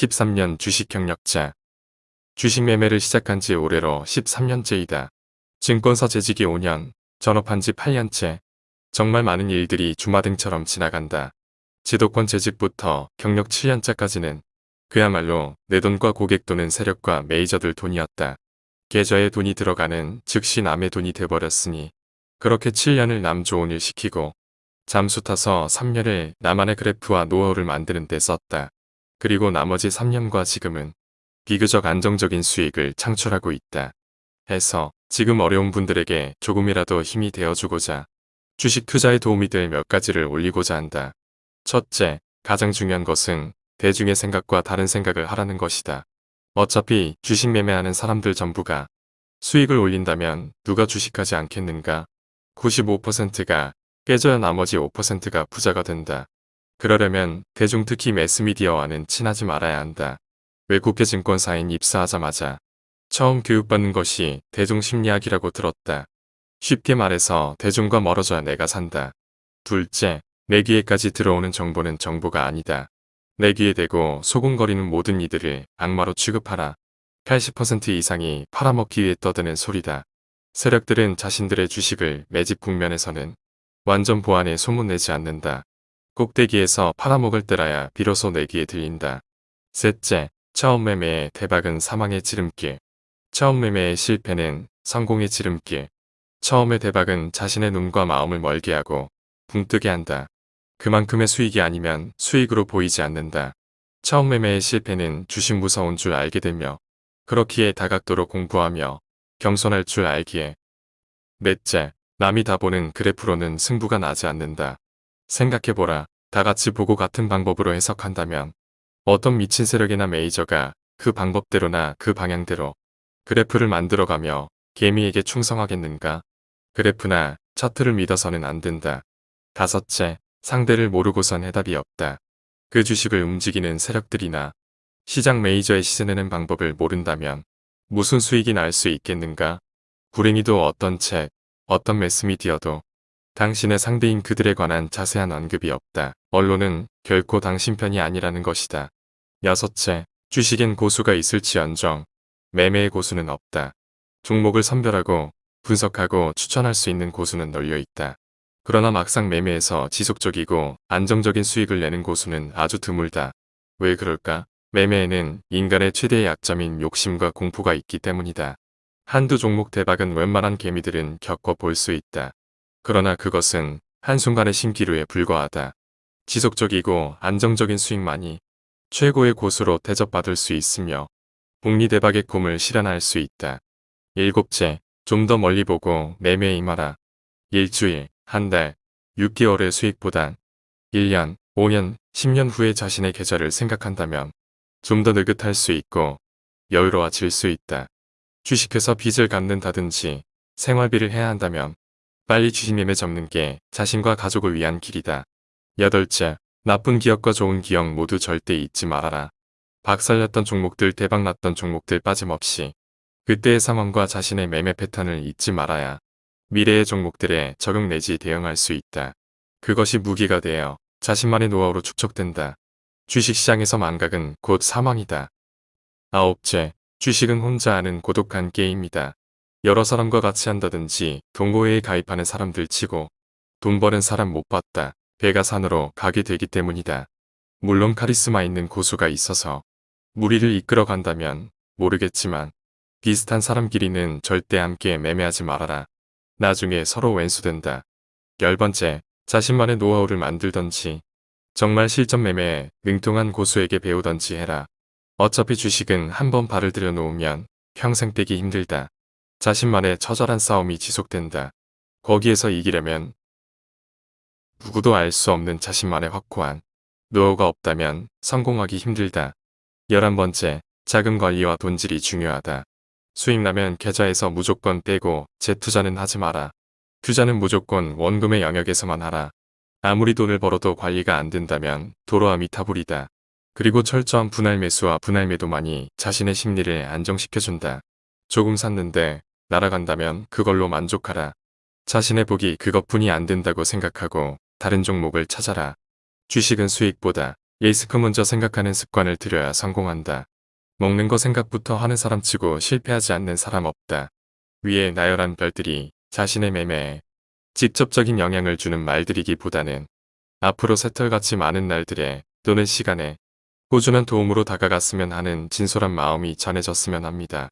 13년 주식 경력자. 주식 매매를 시작한 지 올해로 13년째이다. 증권사 재직이 5년, 전업한 지 8년째. 정말 많은 일들이 주마등처럼 지나간다. 지도권 재직부터 경력 7년차까지는 그야말로 내 돈과 고객 돈은 세력과 메이저들 돈이었다. 계좌에 돈이 들어가는 즉시 남의 돈이 돼버렸으니 그렇게 7년을 남 좋은 일 시키고 잠수 타서 3년을 나만의 그래프와 노하우를 만드는 데 썼다. 그리고 나머지 3년과 지금은 비교적 안정적인 수익을 창출하고 있다. 해서 지금 어려운 분들에게 조금이라도 힘이 되어주고자 주식 투자에 도움이 될 몇 가지를 올리고자 한다. 첫째, 가장 중요한 것은 대중의 생각과 다른 생각을 하라는 것이다. 어차피 주식 매매하는 사람들 전부가 수익을 올린다면 누가 주식하지 않겠는가? 95%가 깨져야 나머지 5%가 부자가 된다. 그러려면 대중 특히 매스미디어와는 친하지 말아야 한다. 외국계 증권사인 입사하자마자 처음 교육받는 것이 대중심리학이라고 들었다. 쉽게 말해서 대중과 멀어져야 내가 산다. 둘째, 내 귀에까지 들어오는 정보는 정보가 아니다. 내 귀에 대고 소곤거리는 모든 이들을 악마로 취급하라. 80% 이상이 팔아먹기 위해 떠드는 소리다. 세력들은 자신들의 주식을 매집 국면에서는 완전 보안에 소문내지 않는다. 꼭대기에서 팔아먹을 때라야 비로소 내기에 들린다. 셋째, 처음 매매의 대박은 사망의 지름길. 처음 매매의 실패는 성공의 지름길. 처음의 대박은 자신의 눈과 마음을 멀게 하고 붕뜨게 한다. 그만큼의 수익이 아니면 수익으로 보이지 않는다. 처음 매매의 실패는 주식 무서운 줄 알게 되며 그렇기에 다각도로 공부하며 겸손할 줄 알기에 넷째, 남이 다 보는 그래프로는 승부가 나지 않는다. 생각해보라. 다 같이 보고 같은 방법으로 해석한다면 어떤 미친 세력이나 메이저가 그 방법대로나 그 방향대로 그래프를 만들어가며 개미에게 충성하겠는가? 그래프나 차트를 믿어서는 안 된다. 다섯째, 상대를 모르고선 해답이 없다. 그 주식을 움직이는 세력들이나 시장 메이저의 시세내는 방법을 모른다면 무슨 수익이 날 수 있겠는가? 불행히도 어떤 책, 어떤 매스미디어도 당신의 상대인 그들에 관한 자세한 언급이 없다. 언론은 결코 당신 편이 아니라는 것이다. 여섯째, 주식엔 고수가 있을지언정 매매의 고수는 없다. 종목을 선별하고 분석하고 추천할 수 있는 고수는 널려 있다. 그러나 막상 매매에서 지속적이고 안정적인 수익을 내는 고수는 아주 드물다. 왜 그럴까? 매매에는 인간의 최대의 약점인 욕심과 공포가 있기 때문이다. 한두 종목 대박은 웬만한 개미들은 겪어볼 수 있다. 그러나 그것은 한순간의 신기루에 불과하다. 지속적이고 안정적인 수익만이 최고의 고수로 대접받을 수 있으며 복리 대박의 꿈을 실현할 수 있다. 일곱째, 좀 더 멀리 보고 매매에 임하라. 일주일, 한 달, 6개월의 수익보단 1년, 5년, 10년 후에 자신의 계좌를 생각한다면 좀 더 느긋할 수 있고 여유로워질 수 있다. 주식회사 빚을 갚는다든지 생활비를 해야 한다면 빨리 주식매매 접는 게 자신과 가족을 위한 길이다. 여덟째, 나쁜 기억과 좋은 기억 모두 절대 잊지 말아라. 박살났던 종목들 대박났던 종목들 빠짐없이 그때의 상황과 자신의 매매 패턴을 잊지 말아야 미래의 종목들에 적용 내지 대응할 수 있다. 그것이 무기가 되어 자신만의 노하우로 축적된다. 주식시장에서 망각은 곧 사망이다. 아홉째, 주식은 혼자 하는 고독한 게임이다. 여러 사람과 같이 한다든지 동호회에 가입하는 사람들 치고 돈 버는 사람 못 봤다. 배가 산으로 가게 되기 때문이다. 물론 카리스마 있는 고수가 있어서 무리를 이끌어 간다면 모르겠지만 비슷한 사람끼리는 절대 함께 매매하지 말아라. 나중에 서로 왼수된다. 열 번째, 자신만의 노하우를 만들던지 정말 실전 매매에 능통한 고수에게 배우던지 해라. 어차피 주식은 한번 발을 들여놓으면 평생 떼기 힘들다. 자신만의 처절한 싸움이 지속된다. 거기에서 이기려면 누구도 알 수 없는 자신만의 확고한 노하우가 없다면 성공하기 힘들다. 열한 번째, 자금 관리와 돈질이 중요하다. 수익 나면 계좌에서 무조건 떼고 재투자는 하지 마라. 투자는 무조건 원금의 영역에서만 하라. 아무리 돈을 벌어도 관리가 안 된다면 도로함이 타불이다. 그리고 철저한 분할 매수와 분할 매도만이 자신의 심리를 안정시켜준다. 조금 샀는데 날아간다면 그걸로 만족하라. 자신의 복이 그것뿐이 안 된다고 생각하고 다른 종목을 찾아라. 주식은 수익보다 리스크 먼저 생각하는 습관을 들여야 성공한다. 먹는 거 생각부터 하는 사람 치고 실패하지 않는 사람 없다. 위에 나열한 별들이 자신의 매매에 직접적인 영향을 주는 말들이기보다는 앞으로 새털같이 많은 날들에 또는 시간에 꾸준한 도움으로 다가갔으면 하는 진솔한 마음이 전해졌으면 합니다.